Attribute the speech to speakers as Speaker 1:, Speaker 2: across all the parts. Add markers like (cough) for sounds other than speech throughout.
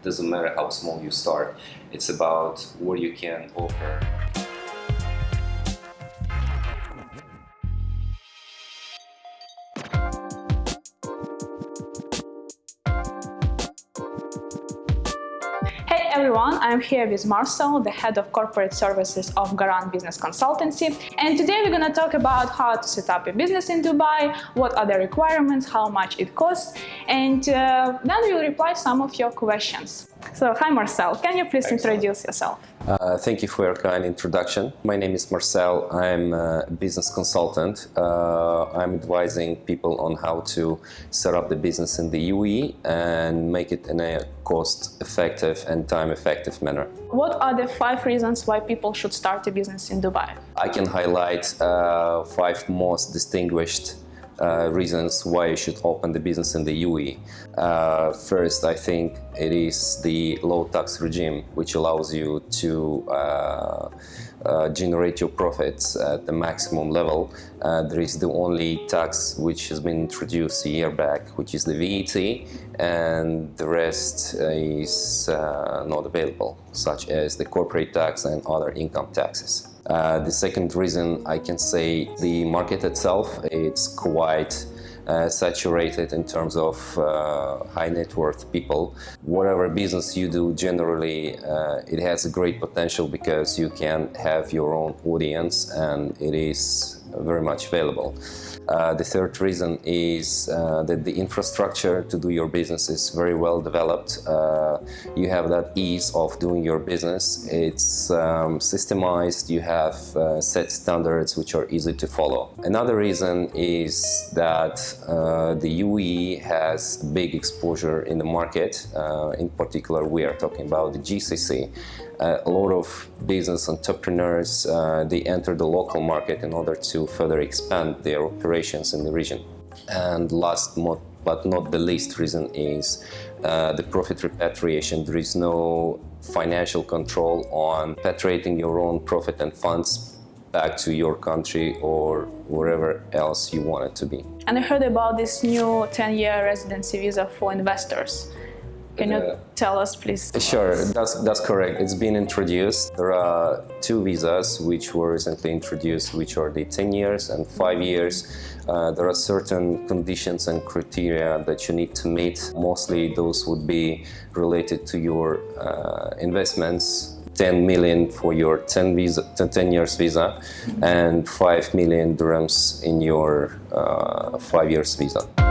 Speaker 1: It doesn't matter how small you start. It's about what you can offer.
Speaker 2: I'm here with Marcel, the head of corporate services of Garant Business Consultancy. And today we're going to talk about how to set up a business in Dubai, what are the requirements, how much it costs, and uh, then we'll reply some of your questions. So, hi Marcel, can you please
Speaker 1: Excellent.
Speaker 2: introduce yourself?
Speaker 1: Uh, thank you for your kind introduction. My name is Marcel. I'm a business consultant. Uh, I'm advising people on how to set up the business in the UAE and make it in a cost-effective and time-effective manner.
Speaker 2: What are the five reasons why people should start a business in Dubai?
Speaker 1: I can highlight uh, five most distinguished uh, reasons why you should open the business in the UAE. Uh, first, I think it is the low tax regime, which allows you to uh, uh generate your profits at the maximum level. Uh, there is the only tax which has been introduced a year back, which is the VAT, and the rest is uh, not available, such as the corporate tax and other income taxes. Uh, the second reason I can say the market itself, it's quite uh, saturated in terms of uh, high net worth people. Whatever business you do, generally uh, it has a great potential because you can have your own audience and it is very much available. Uh, the third reason is uh, that the infrastructure to do your business is very well developed. Uh, you have that ease of doing your business. It's um, systemized. You have uh, set standards which are easy to follow. Another reason is that uh, the UAE has big exposure in the market. Uh, in particular, we are talking about the GCC. A lot of business entrepreneurs, uh, they enter the local market in order to further expand their operations in the region. And last but not the least reason is uh, the profit repatriation. There is no financial control on repatriating your own profit and funds back to your country or wherever else you want it to be.
Speaker 2: And I heard about this new 10-year residency visa for investors. Can you tell us, please?
Speaker 1: Sure, that's, that's correct. It's been introduced. There are two visas which were recently introduced, which are the 10 years and 5 years. Uh, there are certain conditions and criteria that you need to meet. Mostly those would be related to your uh, investments, 10 million for your 10, visa, 10 years visa mm -hmm. and 5 million dirhams in your uh, 5 years visa.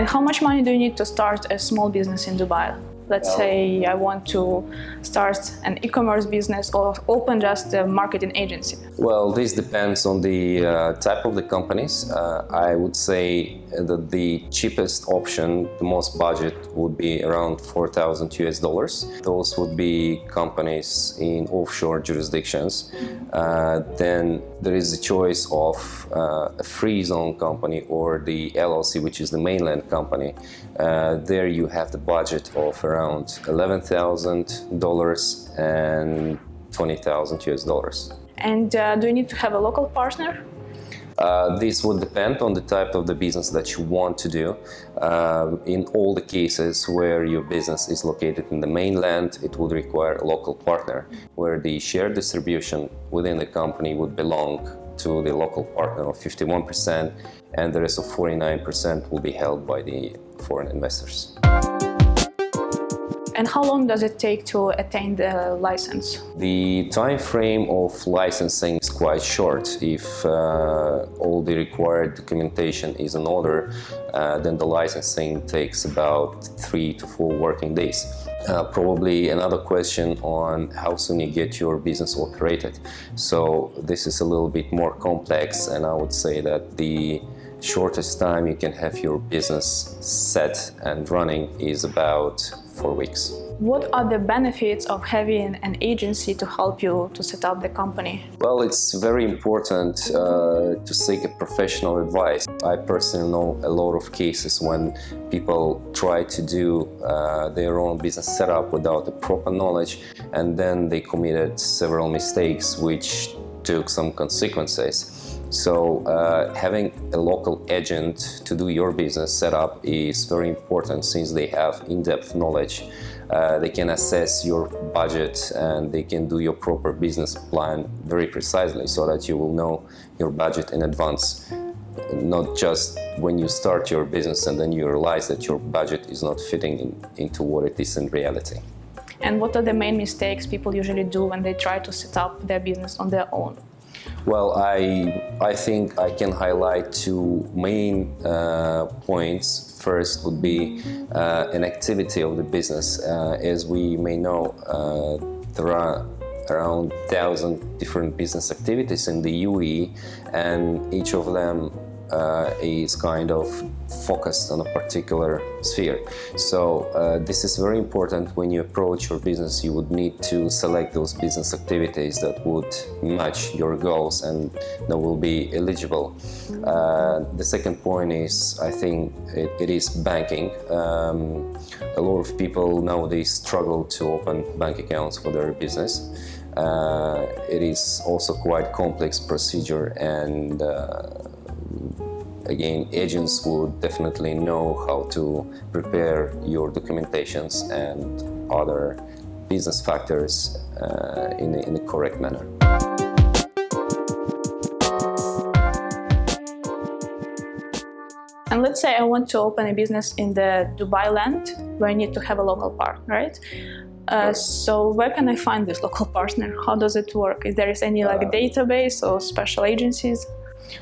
Speaker 2: And how much money do you need to start a small business in Dubai? Let's say I want to start an e-commerce business or open just a marketing agency.
Speaker 1: Well, this depends on the uh, type of the companies. Uh, I would say that the cheapest option, the most budget, would be around 4,000 US dollars. Those would be companies in offshore jurisdictions. Uh, then there is the choice of uh, a free zone company or the LLC, which is the mainland company. Uh, there you have the budget of around around $11,000 and 20,000 US dollars.
Speaker 2: And uh, do you need to have a local partner?
Speaker 1: Uh, this would depend on the type of the business that you want to do. Um, in all the cases where your business is located in the mainland, it would require a local partner, where the share distribution within the company would belong to the local partner of 51%, and the rest of 49% will be held by the foreign investors.
Speaker 2: And how long does it take to attain the license?
Speaker 1: The time frame of licensing is quite short. If uh, all the required documentation is in order, uh, then the licensing takes about three to four working days. Uh, probably another question on how soon you get your business operated. So this is a little bit more complex and I would say that the shortest time you can have your business set and running is about four weeks.
Speaker 2: What are the benefits of having an agency to help you to set up the company?
Speaker 1: Well, it's very important uh, to seek a professional advice. I personally know a lot of cases when people try to do uh, their own business setup without the proper knowledge and then they committed several mistakes which took some consequences. So uh, having a local agent to do your business setup is very important since they have in-depth knowledge. Uh, they can assess your budget and they can do your proper business plan very precisely so that you will know your budget in advance not just when you start your business and then you realize that your budget is not fitting in, into what it is in reality.
Speaker 2: And what are the main mistakes people usually do when they try to set up their business on their own?
Speaker 1: Well, I, I think I can highlight two main uh, points. First would be uh, an activity of the business. Uh, as we may know, uh, there are around 1,000 different business activities in the UAE and each of them uh, is kind of focused on a particular sphere. So uh, this is very important when you approach your business. You would need to select those business activities that would match your goals and that will be eligible. Uh, the second point is, I think, it, it is banking. Um, a lot of people nowadays struggle to open bank accounts for their business. Uh, it is also quite complex procedure and uh, again, agents would definitely know how to prepare your documentations and other business factors uh, in, in a correct manner.
Speaker 2: And let's say I want to open a business in the Dubai land where I need to have a local partner, right? Uh, so where can I find this local (laughs) partner? How does it work? Is there is any like uh, database or special agencies?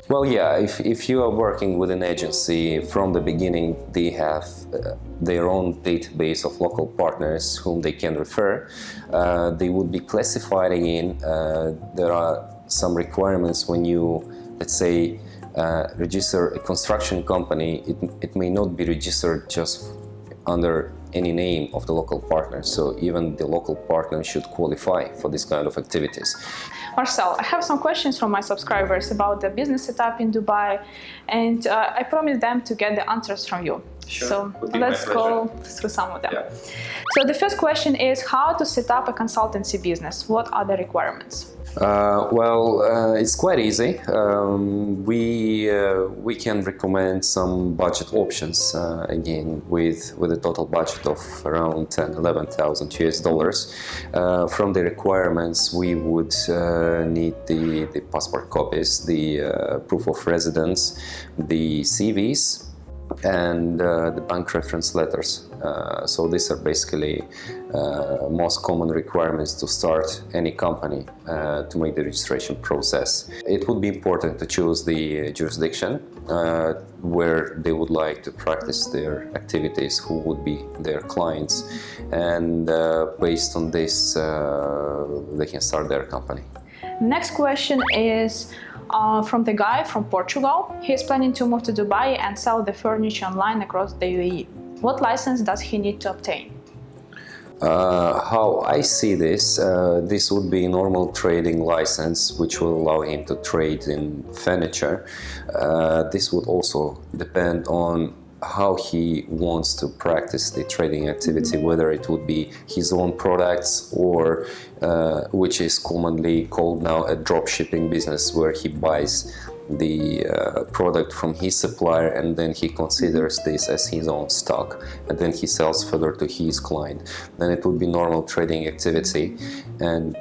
Speaker 1: Well, yeah, if, if you are working with an agency from the beginning, they have uh, their own database of local partners whom they can refer. Uh, they would be classified again. Uh, there are some requirements when you, let's say, uh, register a construction company. It, it may not be registered just under any name of the local partner. So even the local partner should qualify for this kind of activities.
Speaker 2: Marcel, I have some questions from my subscribers about the business setup in Dubai and uh, I promised them to get the answers from you.
Speaker 1: Sure.
Speaker 2: So let's go through some of them. Yeah. So the first question is how to set up a consultancy business. What are the requirements?
Speaker 1: Uh, well, uh, it's quite easy. Um, we uh, we can recommend some budget options uh, again with with a total budget of around 10, 11,000 US dollars. Uh, from the requirements, we would uh, need the the passport copies, the proof of residence, the CVs, and uh, the bank reference letters. Uh, so these are basically uh, most common requirements to start any company uh, to make the registration process. It would be important to choose the jurisdiction uh, where they would like to practice their activities, who would be their clients, and uh, based on this they can start their company.
Speaker 2: Next question is uh, from the guy from Portugal. He's planning to move to Dubai and sell the furniture online across the UAE. What license does he need to obtain?
Speaker 1: Uh, how I see this, uh, this would be a normal trading license which will allow him to trade in furniture. Uh, this would also depend on how he wants to practice the trading activity, whether it would be his own products or uh, which is commonly called now a drop shipping business where he buys the uh, product from his supplier and then he considers this as his own stock and then he sells further to his client. Then it would be normal trading activity and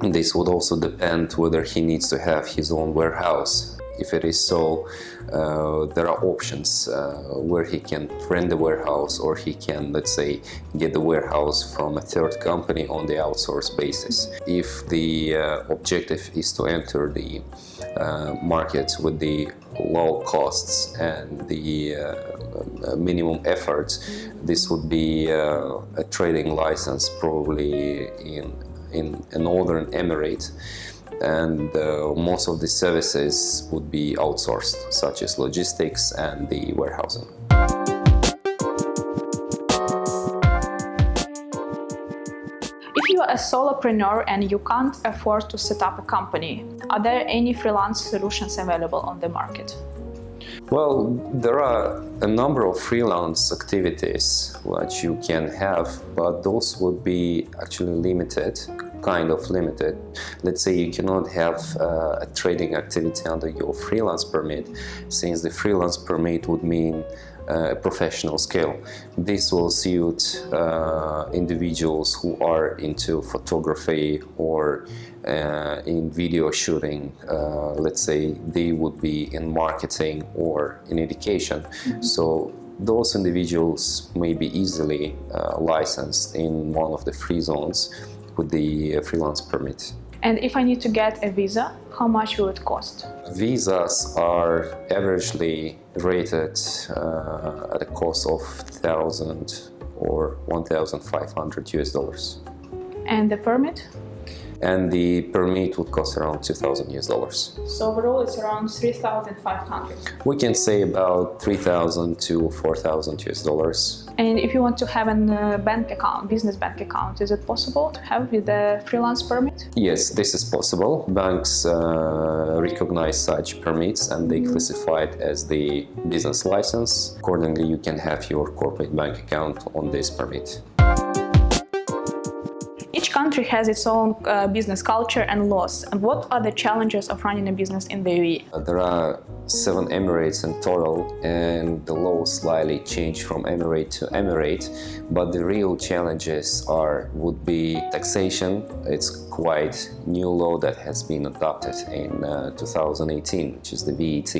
Speaker 1: this would also depend whether he needs to have his own warehouse if it is so, uh, there are options uh, where he can rent the warehouse or he can, let's say, get the warehouse from a third company on the outsource basis. If the uh, objective is to enter the uh, markets with the low costs and the uh, minimum efforts, this would be uh, a trading license probably in, in a northern emirate and uh, most of the services would be outsourced, such as logistics and the warehousing.
Speaker 2: If you are a solopreneur and you can't afford to set up a company, are there any freelance solutions available on the market?
Speaker 1: Well, there are a number of freelance activities which you can have, but those would be actually limited kind of limited. Let's say you cannot have uh, a trading activity under your freelance permit, since the freelance permit would mean uh, a professional scale. This will suit uh, individuals who are into photography or uh, in video shooting. Uh, let's say they would be in marketing or in education. Mm -hmm. So those individuals may be easily uh, licensed in one of the free zones with the freelance permit.
Speaker 2: And if I need to get a visa, how much will it cost?
Speaker 1: Visas are averagely rated uh, at a cost of 1,000 or 1,500 US dollars.
Speaker 2: And the permit?
Speaker 1: And the permit would cost around 2,000 US dollars.
Speaker 2: So overall it's around 3,500.
Speaker 1: We can say about 3,000 to 4,000 US dollars.
Speaker 2: And if you want to have a uh, bank account, business bank account, is it possible to have with the freelance permit?
Speaker 1: Yes, this is possible. Banks uh, recognize such permits and they classify it as the business license. Accordingly, you can have your corporate bank account on this permit.
Speaker 2: Country has its own uh, business culture and laws. And what are the challenges of running a business in the UAE?
Speaker 1: Uh, there are seven emirates in total and the laws slightly change from emirate to emirate but the real challenges are would be taxation it's quite new law that has been adopted in uh, 2018 which is the VAT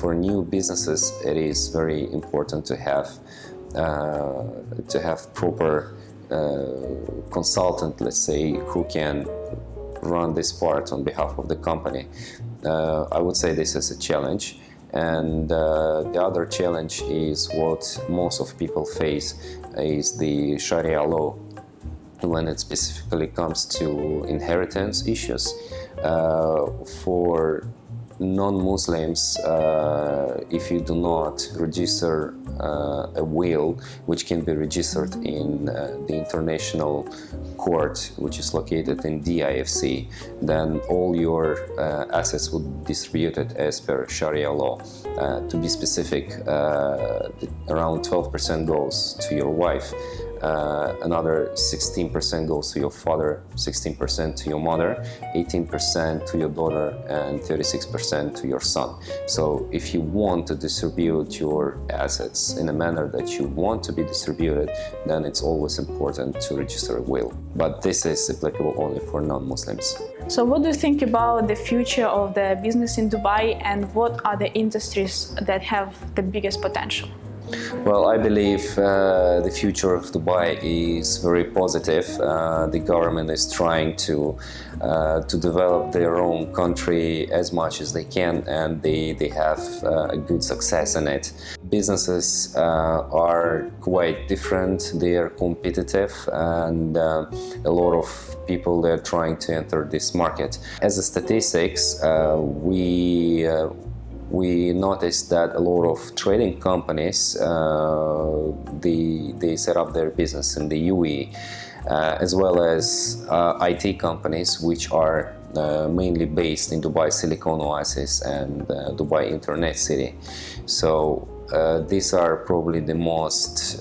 Speaker 1: for new businesses it is very important to have uh, to have proper consultant, let's say, who can run this part on behalf of the company. Uh, I would say this is a challenge. And uh, the other challenge is what most of people face is the Sharia law when it specifically comes to inheritance issues. Uh, for non-Muslims, uh, if you do not register uh, a will, which can be registered in uh, the international court, which is located in DIFC, then all your uh, assets would be distributed as per Sharia law. Uh, to be specific, uh, around 12% goes to your wife, uh, another 16% goes to your father, 16% to your mother, 18% to your daughter, and 36% to your son. So if you want to distribute your assets in a manner that you want to be distributed, then it's always important to register a will. But this is applicable only for non-Muslims.
Speaker 2: So what do you think about the future of the business in Dubai and what are the industries that have the biggest potential?
Speaker 1: Well, I believe uh, the future of Dubai is very positive. Uh, the government is trying to uh, to develop their own country as much as they can, and they they have uh, a good success in it. Businesses uh, are quite different. They are competitive, and uh, a lot of people they're trying to enter this market. As a statistics, we we noticed that a lot of trading companies uh, they, they set up their business in the UAE uh, as well as uh, IT companies which are uh, mainly based in Dubai Silicon Oasis and uh, Dubai Internet City so uh, these are probably the most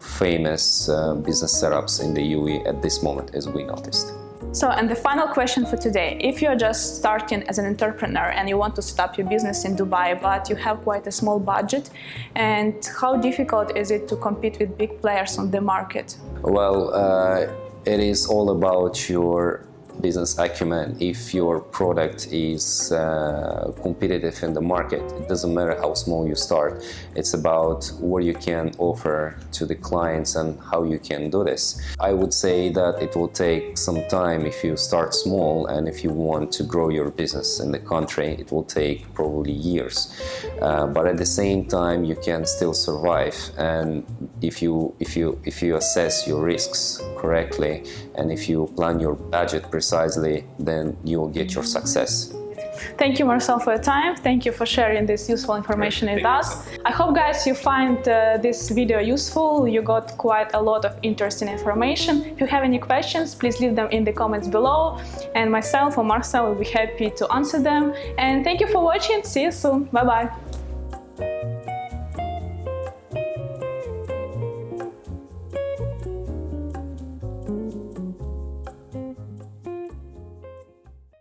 Speaker 1: famous business setups in the UAE at this moment as we noticed.
Speaker 2: So, and the final question for today. If you're just starting as an entrepreneur and you want to set up your business in Dubai, but you have quite a small budget, and how difficult is it to compete with big players on the market?
Speaker 1: Well, uh, it is all about your business acumen if your product is uh, competitive in the market it doesn't matter how small you start. It's about what you can offer to the clients and how you can do this. I would say that it will take some time if you start small and if you want to grow your business in the country it will take probably years. Uh, but at the same time you can still survive. And if you if you if you assess your risks correctly and if you plan your budget precisely, then you will get your success.
Speaker 2: Thank you, Marcel, for your time. Thank you for sharing this useful information with us. I hope, guys, you find uh, this video useful. You got quite a lot of interesting information. If you have any questions, please leave them in the comments below. And myself or Marcel will be happy to answer them. And thank you for watching. See you soon. Bye-bye.